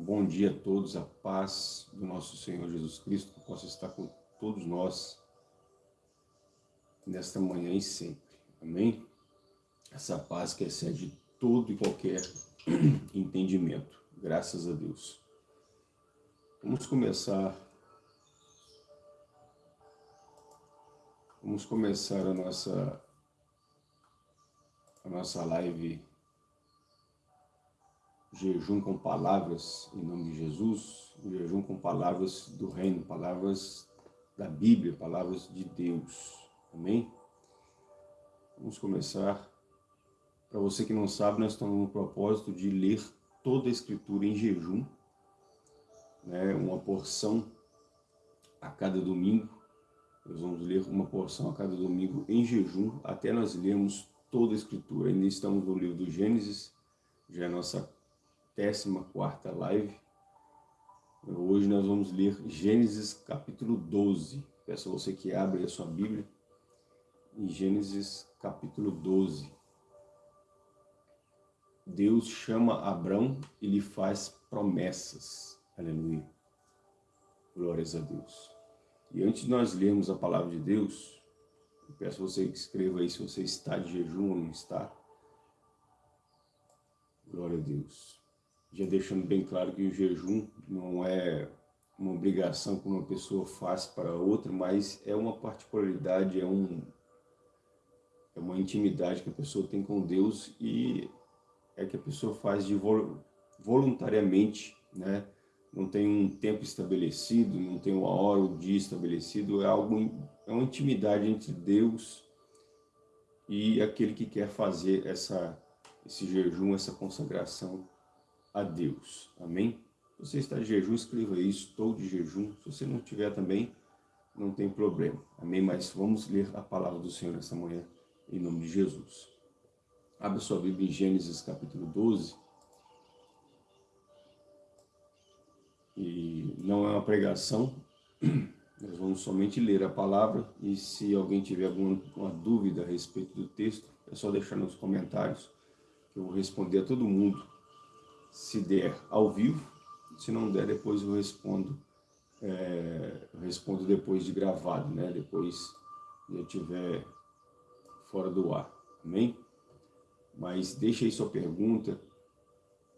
bom dia a todos, a paz do nosso Senhor Jesus Cristo, que possa estar com todos nós nesta manhã e sempre. Amém? Essa paz que excede todo e qualquer entendimento. Graças a Deus. Vamos começar Vamos começar a nossa a nossa live jejum com palavras em nome de Jesus, jejum com palavras do reino, palavras da Bíblia, palavras de Deus. Amém? Vamos começar. Para você que não sabe, nós estamos no propósito de ler toda a Escritura em jejum, né? uma porção a cada domingo. Nós vamos ler uma porção a cada domingo em jejum, até nós lermos toda a Escritura. Ainda estamos no livro do Gênesis, já é a nossa 14ª live. Hoje nós vamos ler Gênesis capítulo 12. Peço a você que abra a sua Bíblia em Gênesis capítulo 12. Deus chama Abraão e lhe faz promessas. Aleluia. Glórias a Deus. E antes de nós lermos a palavra de Deus, eu peço a você que escreva aí se você está de jejum ou não está. Glória a Deus já deixando bem claro que o jejum não é uma obrigação que uma pessoa faz para outra, mas é uma particularidade, é, um, é uma intimidade que a pessoa tem com Deus e é que a pessoa faz de voluntariamente, né? não tem um tempo estabelecido, não tem uma hora ou dia estabelecido, é algo é uma intimidade entre Deus e aquele que quer fazer essa esse jejum, essa consagração a Deus. Amém? Você está de jejum, escreva isso, estou de jejum. Se você não tiver também, não tem problema. Amém? Mas vamos ler a palavra do Senhor esta manhã, em nome de Jesus. Abra sua Bíblia em Gênesis capítulo 12. E não é uma pregação, nós vamos somente ler a palavra e se alguém tiver alguma dúvida a respeito do texto, é só deixar nos comentários que eu vou responder a todo mundo se der ao vivo, se não der, depois eu respondo, é, eu respondo depois de gravado, né? Depois eu estiver fora do ar, amém? Mas deixe aí sua pergunta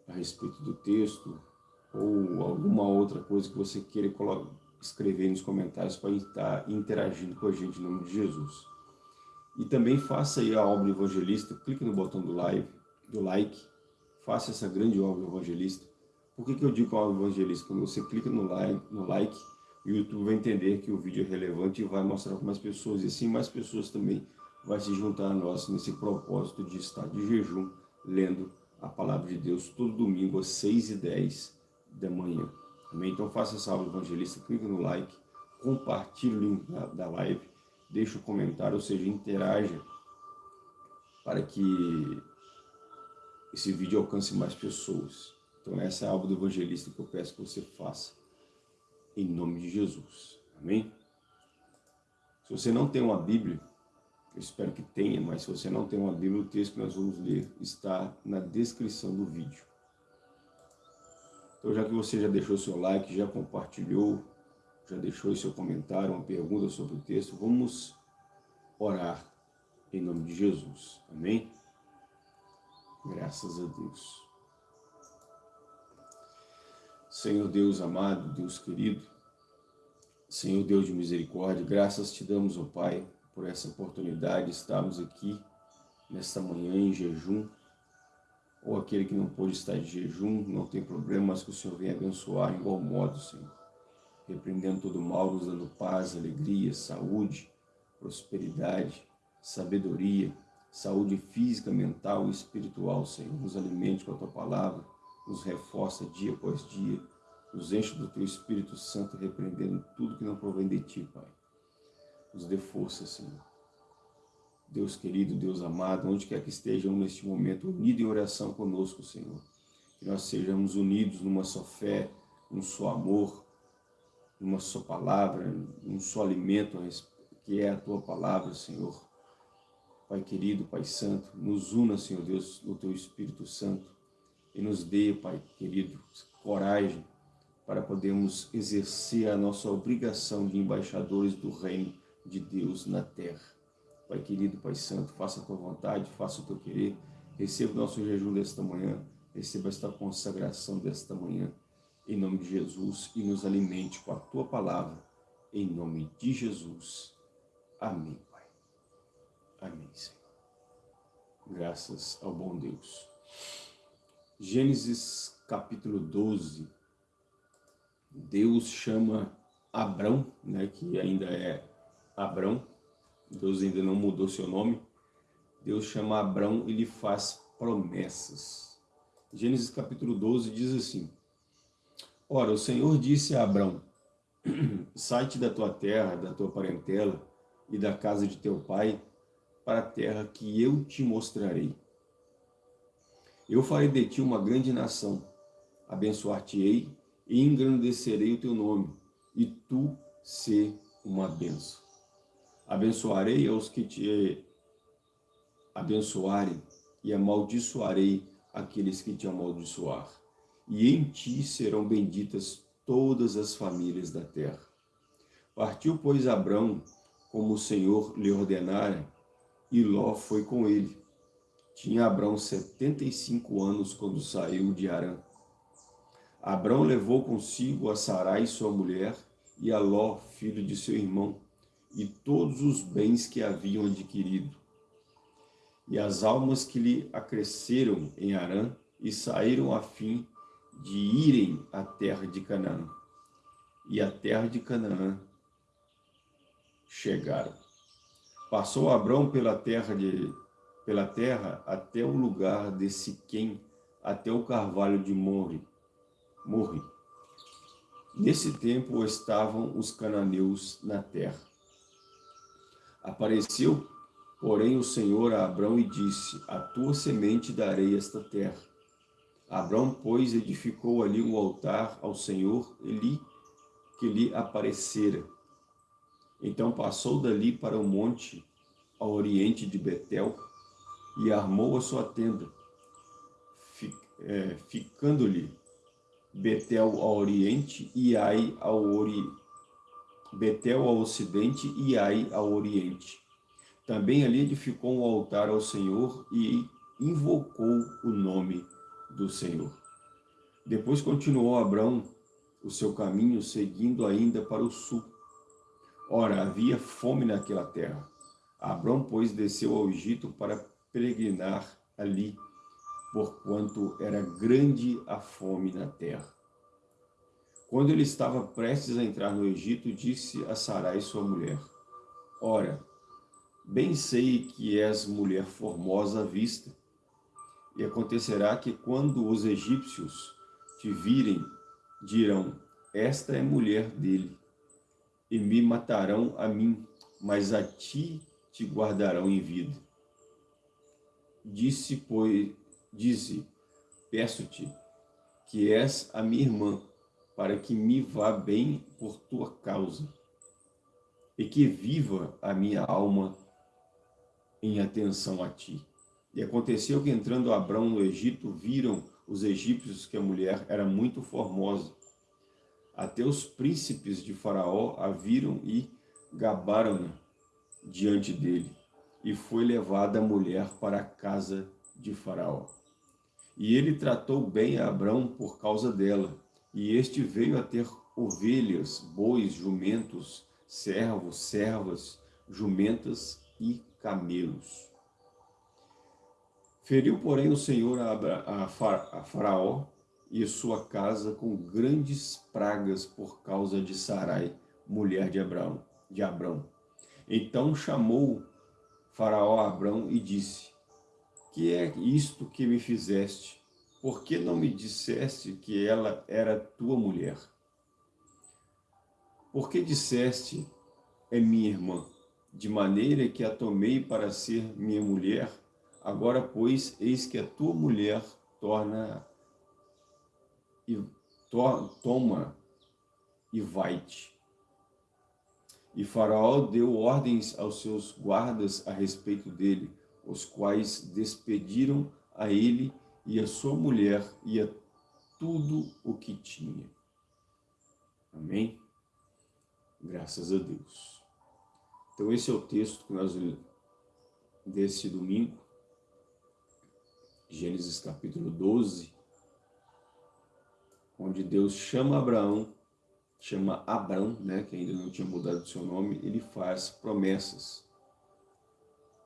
a respeito do texto ou alguma outra coisa que você queira escrever nos comentários para estar interagindo com a gente em nome de Jesus. E também faça aí a obra evangelista, clique no botão do live, do like, faça essa grande obra evangelista. Por que, que eu digo obra evangelista? Quando você clica no like, no like, o YouTube vai entender que o vídeo é relevante e vai mostrar para mais pessoas. E assim mais pessoas também vai se juntar a nós nesse propósito de estar de jejum, lendo a palavra de Deus todo domingo às 6 e 10 da manhã. Amém? Então faça essa aula evangelista, clique no like, compartilhe o link da, da live, deixe um comentário, ou seja, interaja para que esse vídeo alcance mais pessoas. Então essa é a algo do evangelista que eu peço que você faça, em nome de Jesus. Amém? Se você não tem uma Bíblia, eu espero que tenha, mas se você não tem uma Bíblia, o texto que nós vamos ler está na descrição do vídeo. Então já que você já deixou seu like, já compartilhou, já deixou seu comentário, uma pergunta sobre o texto, vamos orar em nome de Jesus. Amém? Graças a Deus. Senhor Deus amado, Deus querido, Senhor Deus de misericórdia, graças te damos, ó Pai, por essa oportunidade de estarmos aqui nesta manhã em jejum, ou aquele que não pôde estar de jejum, não tem problema, mas que o Senhor venha abençoar em igual modo, Senhor. Repreendendo todo mal, nos dando paz, alegria, saúde, prosperidade, sabedoria, saúde física, mental e espiritual, Senhor. Nos alimente com a Tua Palavra, nos reforça dia após dia, nos enche do Teu Espírito Santo, repreendendo tudo que não provém de Ti, Pai. Nos dê força, Senhor. Deus querido, Deus amado, onde quer que estejam neste momento, unidos em oração conosco, Senhor. Que nós sejamos unidos numa só fé, num só amor, numa só palavra, num só alimento, que é a Tua Palavra, Senhor Pai querido, Pai santo, nos una, Senhor Deus, no Teu Espírito Santo, e nos dê, Pai querido, coragem para podermos exercer a nossa obrigação de embaixadores do reino de Deus na terra. Pai querido, Pai santo, faça a tua vontade, faça o teu querer, receba o nosso jejum desta manhã, receba esta consagração desta manhã, em nome de Jesus, e nos alimente com a tua palavra, em nome de Jesus. Amém. Amém, Senhor. Graças ao bom Deus. Gênesis capítulo 12. Deus chama Abrão, né, que ainda é Abrão, Deus ainda não mudou seu nome. Deus chama Abrão e lhe faz promessas. Gênesis capítulo 12 diz assim, Ora, o Senhor disse a Abrão, sai-te da tua terra, da tua parentela e da casa de teu pai, para a terra que eu te mostrarei. Eu farei de ti uma grande nação, abençoar-te-ei e engrandecerei o teu nome, e tu ser uma benção. Abençoarei aos que te abençoarem, e amaldiçoarei aqueles que te amaldiçoar. E em ti serão benditas todas as famílias da terra. Partiu, pois, Abrão, como o Senhor lhe ordenara, e Ló foi com ele. Tinha Abrão setenta e cinco anos quando saiu de Arã. Abrão levou consigo a Sarai, sua mulher, e a Ló, filho de seu irmão, e todos os bens que haviam adquirido. E as almas que lhe acresceram em Arã, e saíram a fim de irem à terra de Canaã. E a terra de Canaã chegaram. Passou Abrão pela terra de pela terra até o lugar de Siquém, até o carvalho de Morre. Morre. Nesse tempo estavam os cananeus na terra. Apareceu, porém, o Senhor a Abrão e disse, a tua semente darei esta terra. Abrão, pois, edificou ali um altar ao Senhor Eli, que lhe aparecera. Então passou dali para o monte, ao oriente de Betel, e armou a sua tenda, é, ficando-lhe Betel ao oriente e Ai ao ori... Betel ao ocidente e Ai ao oriente. Também ali edificou um altar ao Senhor e invocou o nome do Senhor. Depois continuou Abrão o seu caminho, seguindo ainda para o sul. Ora, havia fome naquela terra. Abrão, pois, desceu ao Egito para peregrinar ali, porquanto era grande a fome na terra. Quando ele estava prestes a entrar no Egito, disse a Sarai, sua mulher, Ora, bem sei que és mulher formosa à vista, e acontecerá que quando os egípcios te virem, dirão, esta é mulher dele, e me matarão a mim, mas a ti te guardarão em vida. Disse, pois, dize, peço-te, que és a minha irmã, para que me vá bem por tua causa, e que viva a minha alma em atenção a ti. E aconteceu que entrando Abrão no Egito, viram os egípcios que a mulher era muito formosa. Até os príncipes de Faraó a viram e gabaram-na diante dele e foi levada a mulher para a casa de Faraó. E ele tratou bem a Abrão por causa dela, e este veio a ter ovelhas, bois, jumentos, servos, servas, jumentas e camelos. Feriu, porém, o Senhor a, Faraó e sua casa com grandes pragas por causa de Sarai, mulher de Abraão. De Abrão. Então chamou Faraó a Abrão e disse, que é isto que me fizeste? Por que não me disseste que ela era tua mulher? Por que disseste, é minha irmã, de maneira que a tomei para ser minha mulher? Agora, pois, eis que a tua mulher torna e to, toma e vai-te. E Faraó deu ordens aos seus guardas a respeito dele, os quais despediram a ele e a sua mulher e a tudo o que tinha. Amém? Graças a Deus. Então esse é o texto que nós desse domingo, Gênesis capítulo 12, onde Deus chama Abraão, chama Abraão, né, que ainda não tinha mudado o seu nome, ele faz promessas.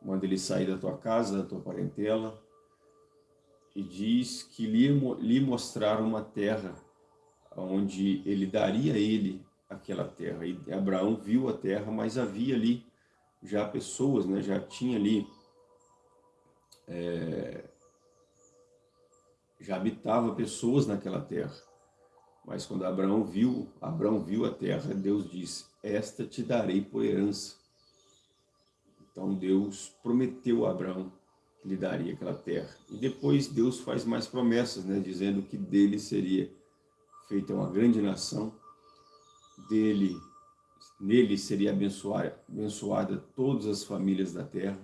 Manda ele sair da tua casa, da tua parentela, e diz que lhe, lhe mostrar uma terra onde ele daria a ele aquela terra. E Abraão viu a terra, mas havia ali já pessoas, né, já tinha ali, é, já habitava pessoas naquela terra. Mas quando Abraão viu, Abraão viu a terra, Deus disse, esta te darei por herança. Então Deus prometeu a Abraão que lhe daria aquela terra. E depois Deus faz mais promessas, né, dizendo que dele seria feita uma grande nação, dele, nele seria abençoada, abençoada todas as famílias da terra,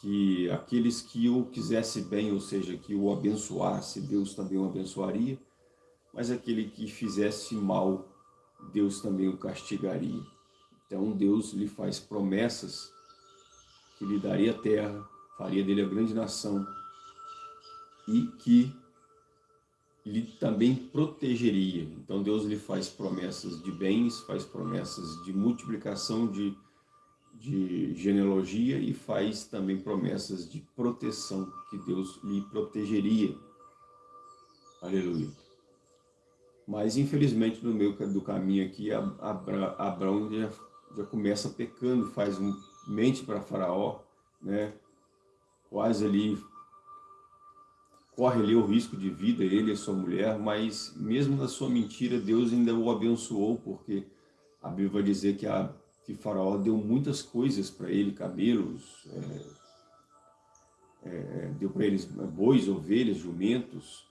que aqueles que o quisesse bem, ou seja, que o abençoasse, Deus também o abençoaria, mas aquele que fizesse mal, Deus também o castigaria. Então Deus lhe faz promessas que lhe daria terra, faria dele a grande nação e que lhe também protegeria. Então Deus lhe faz promessas de bens, faz promessas de multiplicação de, de genealogia e faz também promessas de proteção, que Deus lhe protegeria. Aleluia. Mas infelizmente no meio do caminho aqui, Abraão já, já começa pecando, faz um, mente para faraó, né? quase ali corre ali o risco de vida, ele e sua mulher, mas mesmo na sua mentira, Deus ainda o abençoou, porque a Bíblia vai dizer que, a, que Faraó deu muitas coisas para ele, camelos, é, é, deu para eles bois, ovelhas, jumentos,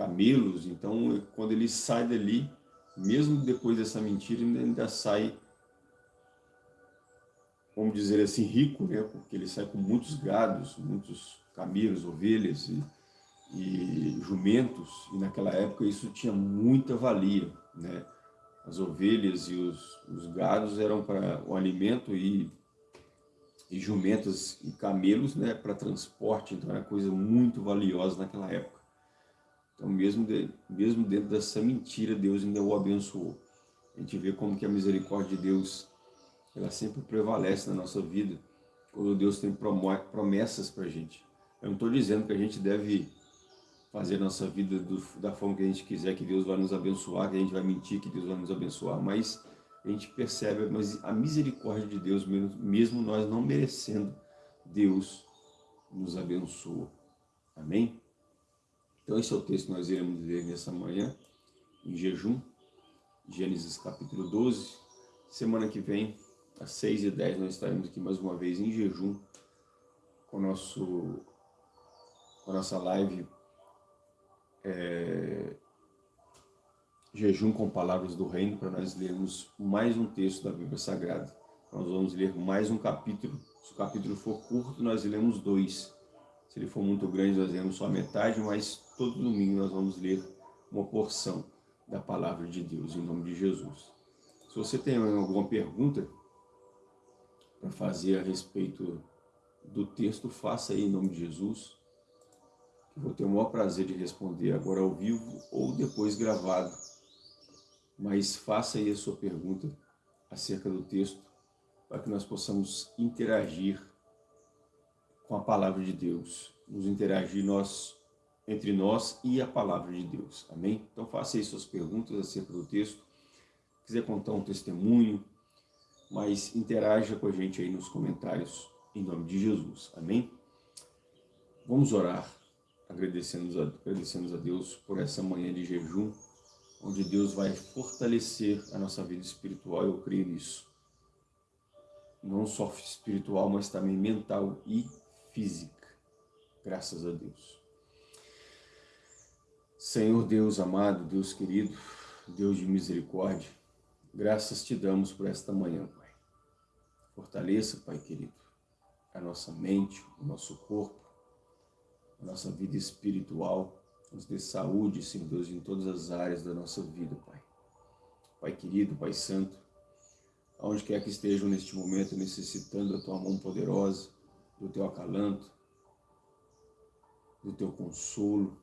camelos, então quando ele sai dali, mesmo depois dessa mentira, ainda, ainda sai, vamos dizer assim, rico, né? porque ele sai com muitos gados, muitos camelos, ovelhas, e e jumentos, e naquela época isso tinha muita valia, né? As ovelhas e os, os gados eram para o alimento e, e jumentas e camelos né, para transporte, então era coisa muito valiosa naquela época. Então mesmo, de, mesmo dentro dessa mentira, Deus ainda o abençoou. A gente vê como que a misericórdia de Deus, ela sempre prevalece na nossa vida, quando Deus tem promessas para a gente. Eu não estou dizendo que a gente deve fazer nossa vida do, da forma que a gente quiser, que Deus vai nos abençoar, que a gente vai mentir, que Deus vai nos abençoar, mas a gente percebe mas a misericórdia de Deus, mesmo, nós não merecendo, Deus nos abençoa. Amém? Então esse é o texto que nós iremos ler nessa manhã, em jejum, Gênesis capítulo 12. Semana que vem, às 6 e 10 nós estaremos aqui mais uma vez em jejum, com, nosso, com a nossa live é, jejum com palavras do reino para nós lermos mais um texto da Bíblia Sagrada. Nós vamos ler mais um capítulo. Se o capítulo for curto, nós lemos dois. Se ele for muito grande, nós lemos só a metade, mas todo domingo nós vamos ler uma porção da palavra de Deus, em nome de Jesus. Se você tem alguma pergunta para fazer a respeito do texto, faça aí em nome de Jesus vou ter o maior prazer de responder agora ao vivo ou depois gravado. Mas faça aí a sua pergunta acerca do texto, para que nós possamos interagir com a palavra de Deus, nos interagir nós, entre nós e a palavra de Deus, amém? Então faça aí suas perguntas acerca do texto, quiser contar um testemunho, mas interaja com a gente aí nos comentários, em nome de Jesus, amém? Vamos orar agradecemos a, a Deus por essa manhã de jejum, onde Deus vai fortalecer a nossa vida espiritual, eu creio nisso. Não só espiritual, mas também mental e física. Graças a Deus. Senhor Deus amado, Deus querido, Deus de misericórdia, graças te damos por esta manhã, Pai. Fortaleça, Pai querido, a nossa mente, o nosso corpo, a nossa vida espiritual, nos dê saúde, Senhor Deus, em todas as áreas da nossa vida, Pai. Pai querido, Pai santo, aonde quer que estejam neste momento necessitando da Tua mão poderosa, do Teu acalanto, do Teu consolo,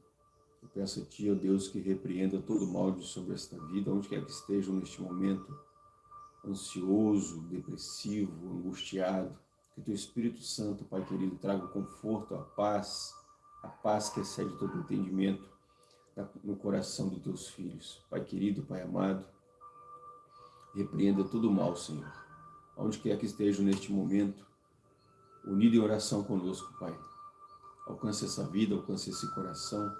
eu peço a Ti, ó Deus, que repreenda todo mal de sobre esta vida, onde quer que estejam neste momento, ansioso, depressivo, angustiado, que Teu Espírito Santo, Pai querido, traga o conforto, a paz, a paz que excede todo entendimento no coração dos Teus filhos. Pai querido, Pai amado, repreenda todo o mal, Senhor. Onde quer que estejam neste momento, unido em oração conosco, Pai. Alcance essa vida, alcance esse coração,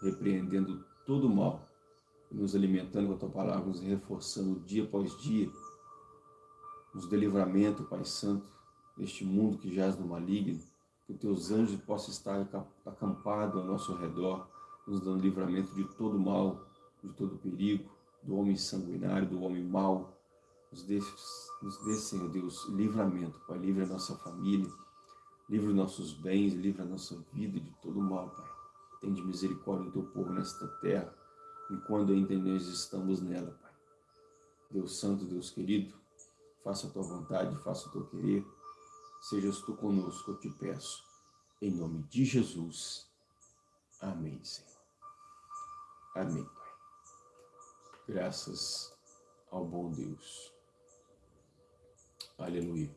repreendendo todo o mal, nos alimentando com a Tua Palavra, nos reforçando dia após dia, nos dê livramento, Pai Santo, neste mundo que jaz no maligno, que os Teus anjos possam estar acampados ao nosso redor, nos dando livramento de todo mal, de todo perigo, do homem sanguinário, do homem mau. Nos dê, nos dê, Senhor Deus, livramento, Pai. Livre a nossa família, livre os nossos bens, livre a nossa vida de todo mal, Pai. Tende misericórdia do Teu povo nesta terra, enquanto ainda nós estamos nela, Pai. Deus Santo, Deus querido, faça a Tua vontade, faça o Teu querer. Sejas Tu conosco, eu te peço. Em nome de Jesus. Amém, Senhor. Amém, Pai. Graças ao bom Deus. Aleluia.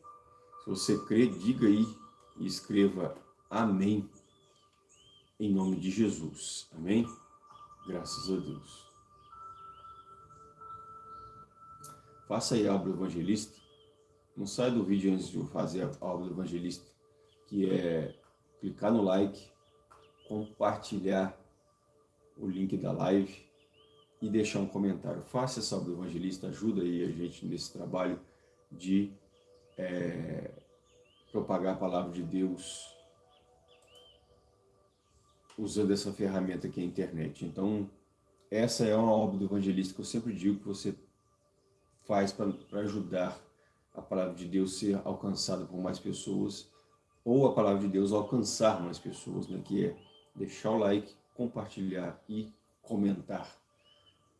Se você crê, diga aí e escreva Amém em nome de Jesus. Amém? Graças a Deus. Faça aí a obra evangelista. Não sai do vídeo antes de eu fazer a obra evangelista, que é clicar no like, compartilhar o link da live e deixar um comentário. Faça essa obra evangelista, ajuda aí a gente nesse trabalho de é, propagar a palavra de Deus usando essa ferramenta que é a internet. Então, essa é uma obra do evangelista que eu sempre digo que você faz para ajudar a palavra de Deus ser alcançada por mais pessoas ou a palavra de Deus alcançar mais pessoas, né? que é deixar o like, compartilhar e comentar.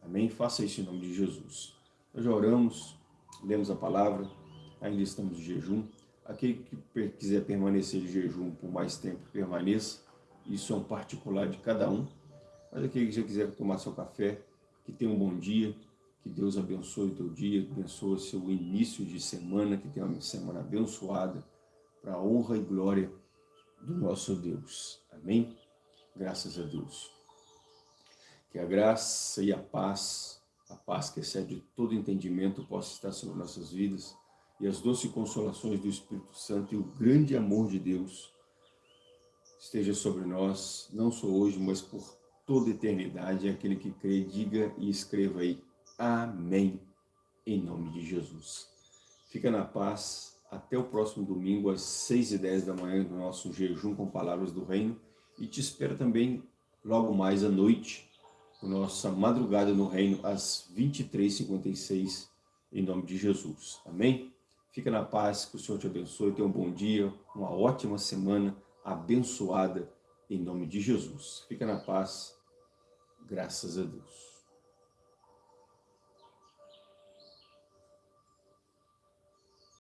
Amém? Faça isso em nome de Jesus. Nós já oramos, lemos a palavra, ainda estamos de jejum. Aquele que quiser permanecer de jejum por mais tempo, permaneça. Isso é um particular de cada um. Mas aquele que já quiser tomar seu café, que tenha um bom dia, que Deus abençoe o teu dia, abençoe seu início de semana, que tenha uma semana abençoada, para a honra e glória do nosso Deus. Amém? Graças a Deus. Que a graça e a paz, a paz que excede todo entendimento, possa estar sobre nossas vidas, e as doces consolações do Espírito Santo e o grande amor de Deus esteja sobre nós, não só hoje, mas por toda eternidade. Aquele que crê, diga e escreva aí, Amém, em nome de Jesus. Fica na paz, até o próximo domingo, às 6 e 10 da manhã, no nosso jejum com palavras do reino, e te espero também logo mais à noite, nossa madrugada no reino, às 23h56, em nome de Jesus. Amém? Fica na paz, que o Senhor te abençoe, tenha um bom dia, uma ótima semana, abençoada em nome de Jesus. Fica na paz, graças a Deus.